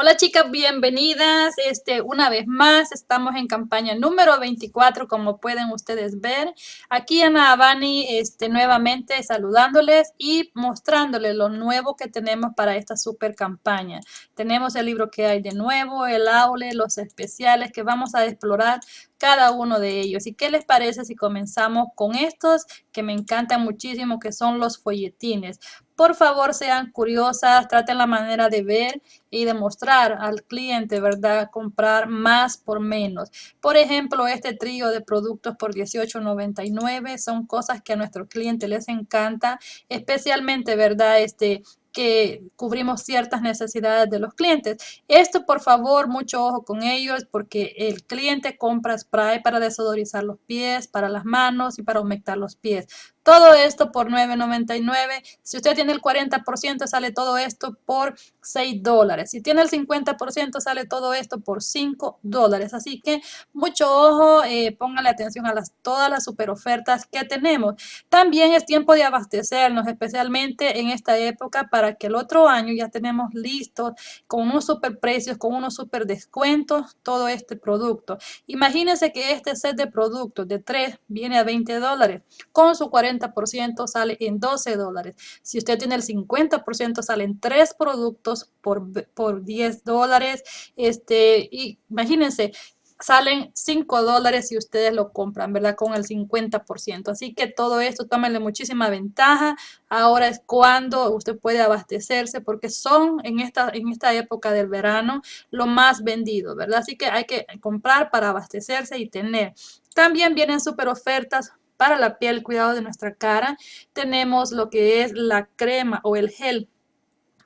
Hola chicas, bienvenidas. Este, una vez más, estamos en campaña número 24, como pueden ustedes ver. Aquí Ana Abani, este, nuevamente saludándoles y mostrándoles lo nuevo que tenemos para esta super campaña. Tenemos el libro que hay de nuevo, el aule, los especiales que vamos a explorar cada uno de ellos. ¿Y qué les parece si comenzamos con estos que me encantan muchísimo, que son los folletines? Por favor, sean curiosas, traten la manera de ver y demostrar al cliente, ¿verdad? Comprar más por menos. Por ejemplo, este trío de productos por $18.99 son cosas que a nuestro cliente les encanta, especialmente, ¿verdad? Este, que cubrimos ciertas necesidades de los clientes. Esto, por favor, mucho ojo con ellos porque el cliente compra spray para desodorizar los pies, para las manos y para humectar los pies. Todo esto por $9.99. Si usted tiene el 40%, sale todo esto por 6 dólares. Si tiene el 50%, sale todo esto por 5 dólares. Así que mucho ojo, eh, póngale atención a las, todas las super ofertas que tenemos. También es tiempo de abastecernos, especialmente en esta época, para que el otro año ya tenemos listo con unos super precios, con unos super descuentos, todo este producto. Imagínense que este set de productos de 3 viene a 20 dólares con su 40 ciento sale en 12 dólares. Si usted tiene el 50% salen 3 productos por, por 10 dólares. Este, y imagínense, salen 5 dólares si ustedes lo compran, ¿verdad? Con el 50%. Así que todo esto, tómenle muchísima ventaja. Ahora es cuando usted puede abastecerse porque son en esta, en esta época del verano lo más vendido, ¿verdad? Así que hay que comprar para abastecerse y tener. También vienen super ofertas para la piel, cuidado de nuestra cara, tenemos lo que es la crema o el gel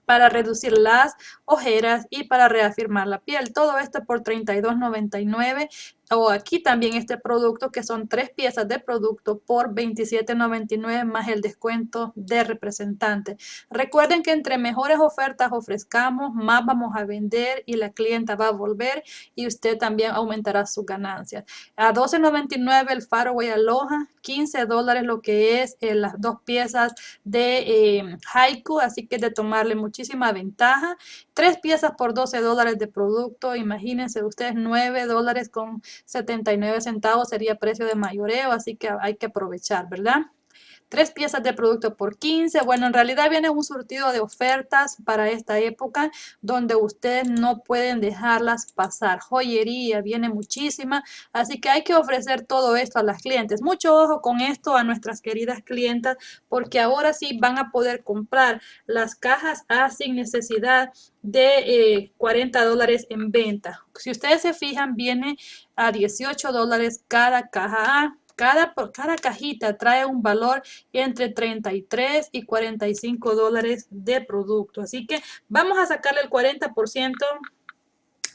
para reducir las ojeras y para reafirmar la piel. Todo esto por $32.99 o aquí también este producto que son tres piezas de producto por $27.99 más el descuento de representante. Recuerden que entre mejores ofertas ofrezcamos, más vamos a vender y la clienta va a volver y usted también aumentará sus ganancias. A $12.99 el Faraway Aloha, 15 dólares lo que es eh, las dos piezas de eh, Haiku, así que de tomarle muchísima ventaja. Tres piezas por 12 dólares de producto, imagínense ustedes 9 dólares con 79 centavos sería precio de mayoreo, así que hay que aprovechar, ¿verdad? Tres piezas de producto por 15. Bueno, en realidad viene un surtido de ofertas para esta época donde ustedes no pueden dejarlas pasar. Joyería viene muchísima, así que hay que ofrecer todo esto a las clientes. Mucho ojo con esto a nuestras queridas clientas porque ahora sí van a poder comprar las cajas A sin necesidad de 40 eh, dólares en venta. Si ustedes se fijan, viene a 18 dólares cada caja A. Cada, cada cajita trae un valor entre 33 y 45 dólares de producto. Así que vamos a sacarle el 40%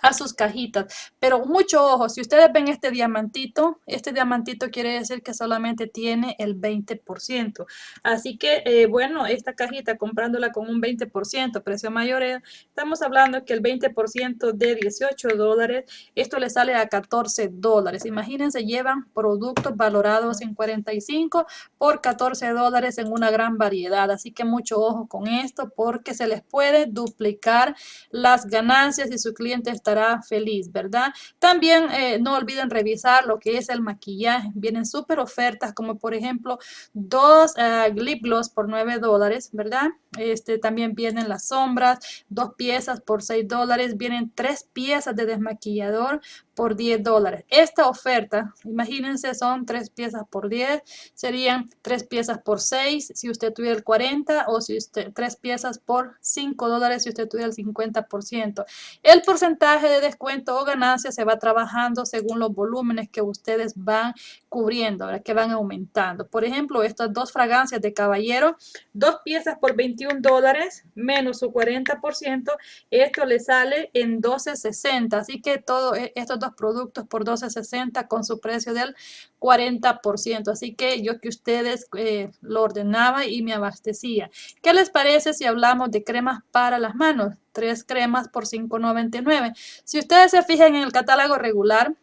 a sus cajitas. Pero mucho ojo, si ustedes ven este diamantito, este diamantito quiere decir que solamente tiene el 20%. Así que, eh, bueno, esta cajita comprándola con un 20%, precio mayor, estamos hablando que el 20% de 18 dólares, esto le sale a 14 dólares. Imagínense, llevan productos valorados en 45 por 14 dólares en una gran variedad. Así que mucho ojo con esto porque se les puede duplicar las ganancias y su cliente está estará feliz, ¿verdad? También eh, no olviden revisar lo que es el maquillaje. Vienen súper ofertas como por ejemplo dos uh, lip gloss por 9 dólares, ¿verdad? Este, también vienen las sombras, dos piezas por 6 dólares. Vienen tres piezas de desmaquillador por 10 dólares. Esta oferta, imagínense, son tres piezas por 10, serían tres piezas por 6 si usted tuviera el 40 o si usted tres piezas por 5 dólares si usted tuviera el 50%. El porcentaje de descuento o ganancia se va trabajando según los volúmenes que ustedes van cubriendo, que van aumentando. Por ejemplo, estas dos fragancias de caballero, dos piezas por 21 dólares menos su 40%, esto le sale en 12.60. Así que todos e, estos dos productos por 12.60 con su precio del 40%. Así que yo que ustedes eh, lo ordenaba y me abastecía. ¿Qué les parece si hablamos de cremas para las manos? Tres cremas por 5.99. Si ustedes se fijan en el catálogo regular,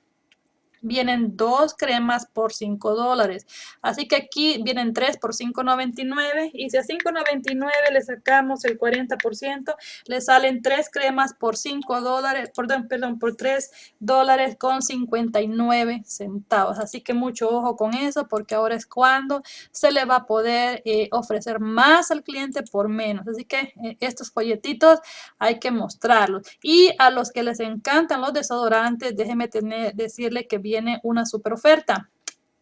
vienen dos cremas por 5 dólares. Así que aquí vienen tres por 5.99 y si a 5.99 le sacamos el 40%, le salen tres cremas por 5 dólares, perdón, perdón, por 3 dólares con 59 centavos. Así que mucho ojo con eso porque ahora es cuando se le va a poder eh, ofrecer más al cliente por menos. Así que eh, estos folletitos hay que mostrarlos. Y a los que les encantan los desodorantes, déjenme tener, decirle que viene una super oferta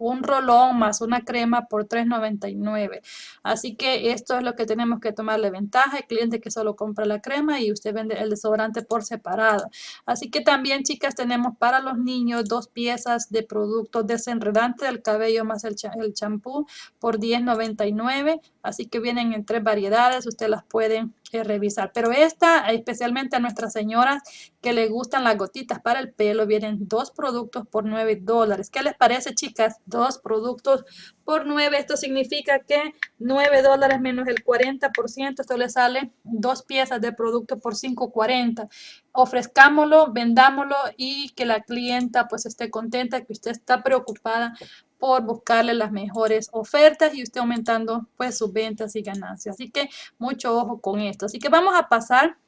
un rolón más una crema por $3.99. Así que esto es lo que tenemos que tomarle ventaja. El cliente que solo compra la crema y usted vende el desodorante por separado. Así que también, chicas, tenemos para los niños dos piezas de producto desenredante del cabello más el champú por $10.99. Así que vienen en tres variedades. Usted las pueden revisar. Pero esta, especialmente a nuestras señoras que le gustan las gotitas para el pelo, vienen dos productos por 9 dólares. ¿Qué les parece, chicas? Dos productos por 9. Esto significa que 9 dólares menos el 40%. Esto le sale dos piezas de producto por 5.40. Ofrezcámoslo, vendámoslo y que la clienta pues esté contenta, que usted está preocupada por buscarle las mejores ofertas y usted aumentando pues sus ventas y ganancias. Así que mucho ojo con esto. Así que vamos a pasar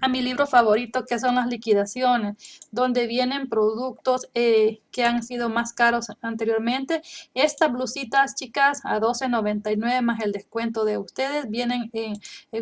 a mi libro favorito que son las liquidaciones, donde vienen productos eh, que han sido más caros anteriormente. Estas blusitas, chicas, a $12.99 más el descuento de ustedes, vienen en,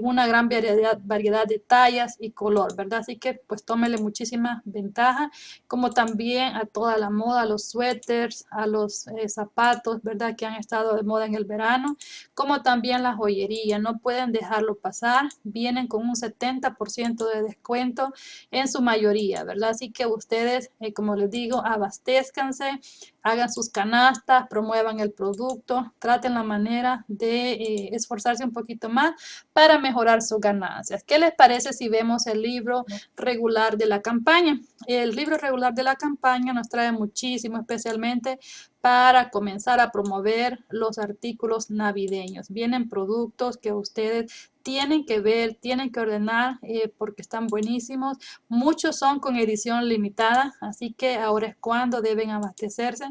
una gran variedad, variedad de tallas y color, ¿verdad? Así que pues tómele muchísima ventaja, como también a toda la moda, a los suéteres, a los eh, zapatos, ¿verdad? Que han estado de moda en el verano, como también la joyería, no pueden dejarlo pasar, vienen con un 70% de descuento en su mayoría, ¿verdad? Así que ustedes, eh, como les digo, abastezcanse, hagan sus canastas, promuevan el producto, traten la manera de eh, esforzarse un poquito más para mejorar sus ganancias. ¿Qué les parece si vemos el libro regular de la campaña? El libro regular de la campaña nos trae muchísimo, especialmente para comenzar a promover los artículos navideños. Vienen productos que ustedes tienen que ver, tienen que ordenar eh, porque están buenísimos. Muchos son con edición limitada, así que ahora es cuando deben abastecerse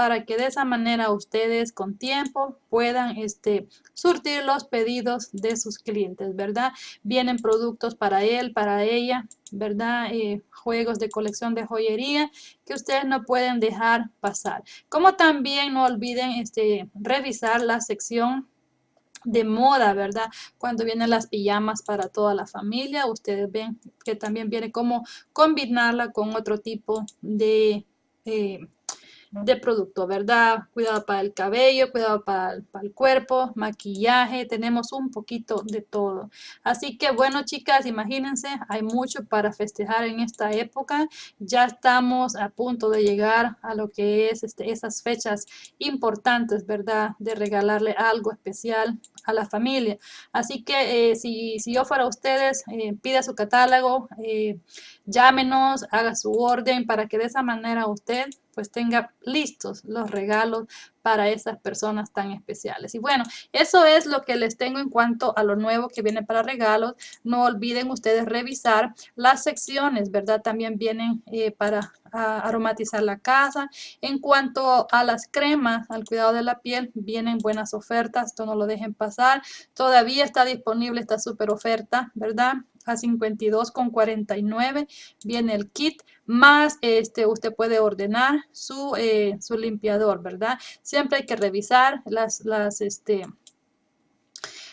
para que de esa manera ustedes con tiempo puedan este, surtir los pedidos de sus clientes, ¿verdad? Vienen productos para él, para ella, ¿verdad? Eh, juegos de colección de joyería que ustedes no pueden dejar pasar. Como también no olviden este, revisar la sección de moda, ¿verdad? Cuando vienen las pijamas para toda la familia, ustedes ven que también viene como combinarla con otro tipo de... Eh, de producto, ¿verdad? Cuidado para el cabello, cuidado para el, para el, cuerpo, maquillaje, tenemos un poquito de todo. Así que bueno, chicas, imagínense, hay mucho para festejar en esta época. Ya estamos a punto de llegar a lo que es este, esas fechas importantes, ¿verdad? De regalarle algo especial a la familia. Así que eh, si, si, yo fuera ustedes, eh, pida su catálogo, eh, llámenos, haga su orden para que de esa manera usted pues tenga listos los regalos para esas personas tan especiales. Y bueno, eso es lo que les tengo en cuanto a lo nuevo que viene para regalos. No olviden ustedes revisar las secciones, ¿verdad? También vienen eh, para aromatizar la casa. En cuanto a las cremas, al cuidado de la piel, vienen buenas ofertas, esto no lo dejen pasar. Todavía está disponible esta super oferta, ¿verdad? A 52,49 viene el kit más este usted puede ordenar su, eh, su limpiador verdad siempre hay que revisar las, las este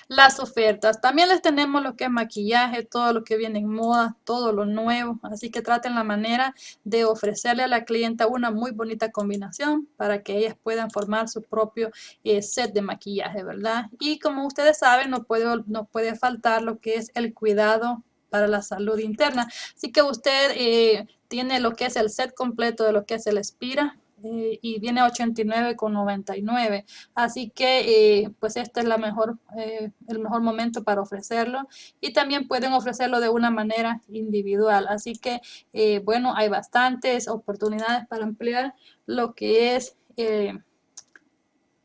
las ofertas. También les tenemos lo que es maquillaje, todo lo que viene en moda, todo lo nuevo. Así que traten la manera de ofrecerle a la clienta una muy bonita combinación para que ellas puedan formar su propio eh, set de maquillaje, ¿verdad? Y como ustedes saben, no puede, no puede faltar lo que es el cuidado para la salud interna. Así que usted eh, tiene lo que es el set completo de lo que es el Espira eh, y viene a 89,99. Así que eh, pues este es la mejor, el mejor momento para ofrecerlo y también pueden ofrecerlo de una manera individual. Así que bueno, hay bastantes oportunidades para ampliar lo que es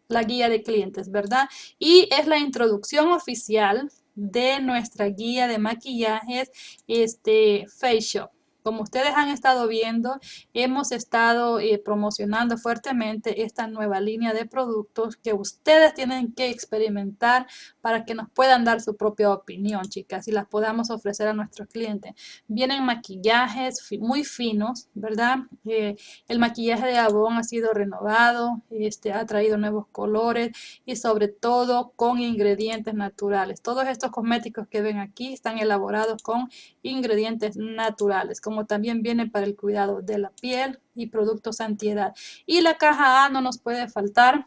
la guía de clientes, ¿verdad? Y es la introducción oficial de nuestra guía de maquillajes este Face Shop. Como ustedes han estado viendo, hemos estado eh, promocionando fuertemente esta nueva línea de productos que ustedes tienen que experimentar para que nos puedan dar su propia opinión, chicas, y las podamos ofrecer a nuestros clientes. Vienen maquillajes muy finos, ¿verdad? Eh, el maquillaje de Avon ha sido renovado, este, ha traído nuevos colores y sobre todo con ingredientes naturales. Todos estos cosméticos que ven aquí están elaborados con ingredientes naturales también viene para el cuidado de la piel y productos antiedad. Y la caja A no nos puede faltar.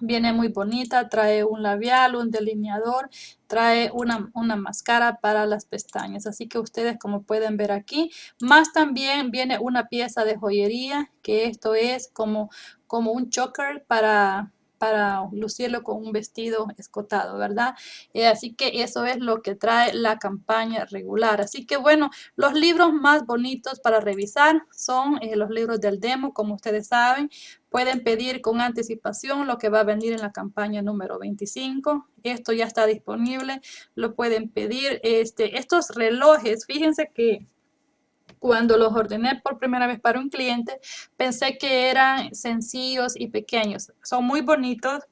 Viene muy bonita, trae un labial, un delineador, trae una, una, máscara para las pestañas. Así que ustedes como pueden ver aquí, más también viene una pieza de joyería, que esto es como, como un choker para, para lucirlo con un vestido escotado, ¿verdad? Eh, así que eso es lo que trae la campaña regular. Así que bueno, los libros más bonitos para revisar son eh, los libros del demo, como ustedes saben. Pueden pedir con anticipación lo que va a venir en la campaña número 25. Esto ya está disponible, lo pueden pedir. Este, estos relojes, fíjense que cuando los ordené por primera vez para un cliente, pensé que eran sencillos y pequeños. Son muy bonitos,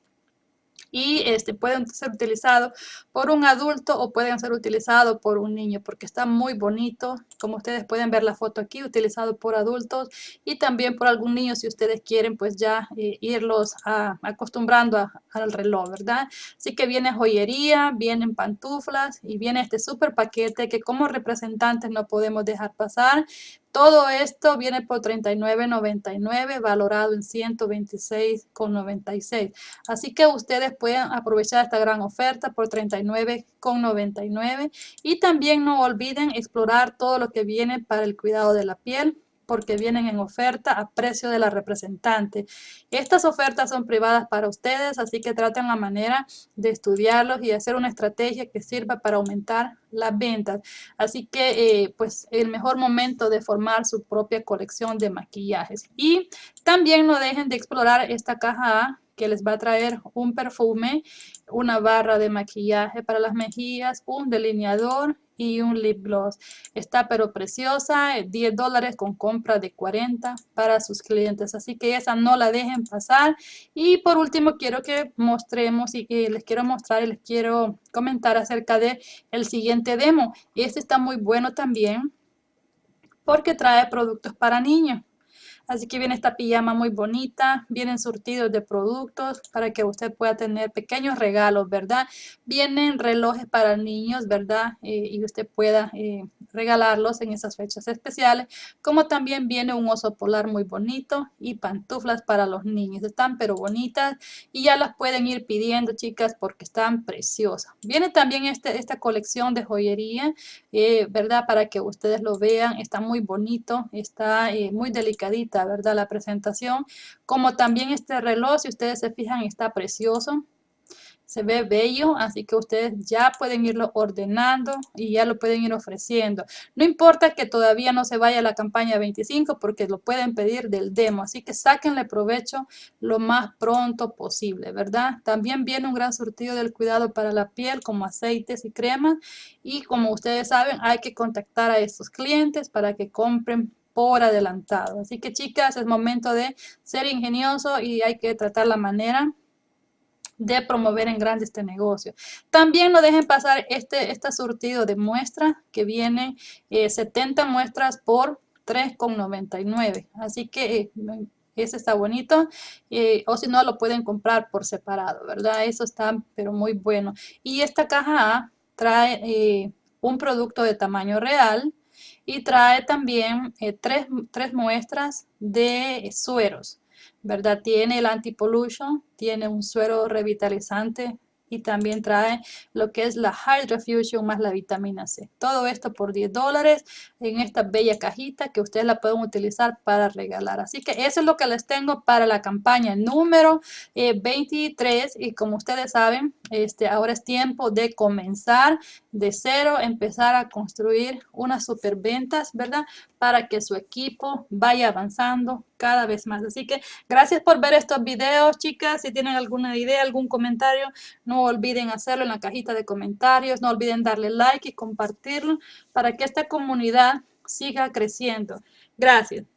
y este, pueden ser utilizados por un adulto o pueden ser utilizados por un niño porque está muy bonito. Como ustedes pueden ver la foto aquí, utilizado por adultos y también por algún niño si ustedes quieren pues ya eh, irlos acostumbrando al reloj, ¿verdad? Así que viene joyería, vienen pantuflas y viene este super paquete que como representantes no podemos dejar pasar. Todo esto viene por $39.99, valorado en $126.96. Así que ustedes pueden aprovechar esta gran oferta por $39.99. Y también no olviden explorar todo lo que viene para el cuidado de la piel porque vienen en oferta a precio de la representante. Estas ofertas son privadas para ustedes, así que traten la manera de estudiarlos y hacer una estrategia que sirva para aumentar las ventas. Así que, eh, pues, el mejor momento de formar su propia colección de maquillajes. Y también no dejen de explorar esta caja A que les va a traer un perfume, una barra de maquillaje para las mejillas, un delineador y un lip gloss. Está pero preciosa, 10 eh, dólares con compra de 40 para sus clientes. Así que esa no la dejen pasar. Y por último quiero que mostremos y que les quiero mostrar y les quiero comentar acerca de el siguiente demo. Este está muy bueno también porque trae productos para niños. Así que viene esta pijama muy bonita, vienen surtidos de productos para que usted pueda tener pequeños regalos, ¿verdad? Vienen relojes para niños, ¿verdad? Eh, y usted pueda eh, regalarlos en esas fechas especiales, como también viene un oso polar muy bonito y pantuflas para los niños. Están pero bonitas y ya las pueden ir pidiendo, chicas, porque están preciosas. Viene también este, esta colección de joyería, eh, ¿verdad? Para que ustedes lo vean, está muy bonito, está muy delicadito ¿verdad? La presentación, como también este reloj, si ustedes se fijan, está precioso. Se ve bello, así que ustedes ya pueden irlo ordenando y ya lo pueden ir ofreciendo. No importa que todavía no se vaya la campaña 25 porque lo pueden pedir del demo, así que sáquenle provecho lo más pronto posible, ¿verdad? También viene un gran surtido del cuidado para la piel como aceites y cremas y como ustedes saben hay que contactar a estos clientes para que compren por adelantado. Así que chicas, es momento de ser ingenioso y hay que tratar la manera de promover en grande este negocio. También no dejen pasar este, este surtido de muestras que viene 70 eh, muestras por 3,99. Así que eh, ese está bonito. Eh, o si no, lo pueden comprar por separado, ¿verdad? Eso está pero muy bueno. Y esta caja A trae un producto de tamaño real y trae también eh, tres, tres, muestras de sueros, ¿verdad? Tiene el anti-pollution, tiene un suero revitalizante y también trae lo que es la Hydra Fusion más la vitamina C. Todo esto por 10 dólares en esta bella cajita que ustedes la pueden utilizar para regalar. Así que eso es lo que les tengo para la campaña número 23 eh, y como ustedes saben, este, ahora es tiempo de comenzar de cero, empezar a construir unas super ventas, ¿verdad? Para que su equipo vaya avanzando cada vez más. Así que gracias por ver estos videos, chicas. Si tienen alguna idea, algún comentario, no olviden hacerlo en la cajita de comentarios. No olviden darle like y compartirlo para que esta comunidad siga creciendo. Gracias.